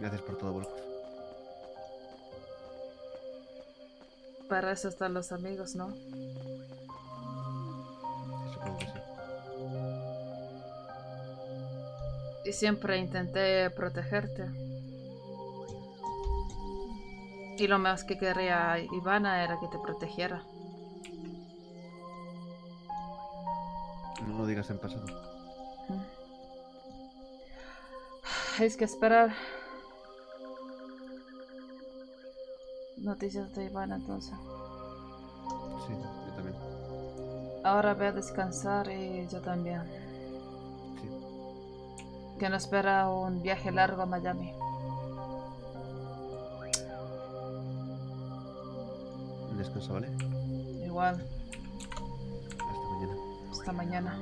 Gracias por todo, Volkov. Para eso están los amigos, ¿no? Supongo que sí. Y siempre intenté protegerte. Y lo más que quería Ivana era que te protegiera. No lo digas en pasado. Es que esperar noticias de Ivana entonces. Sí, yo también. Ahora voy a descansar y yo también. Sí. Que nos espera un viaje largo a Miami. Descansa, ¿vale? Igual, Hasta mañana. hasta mañana.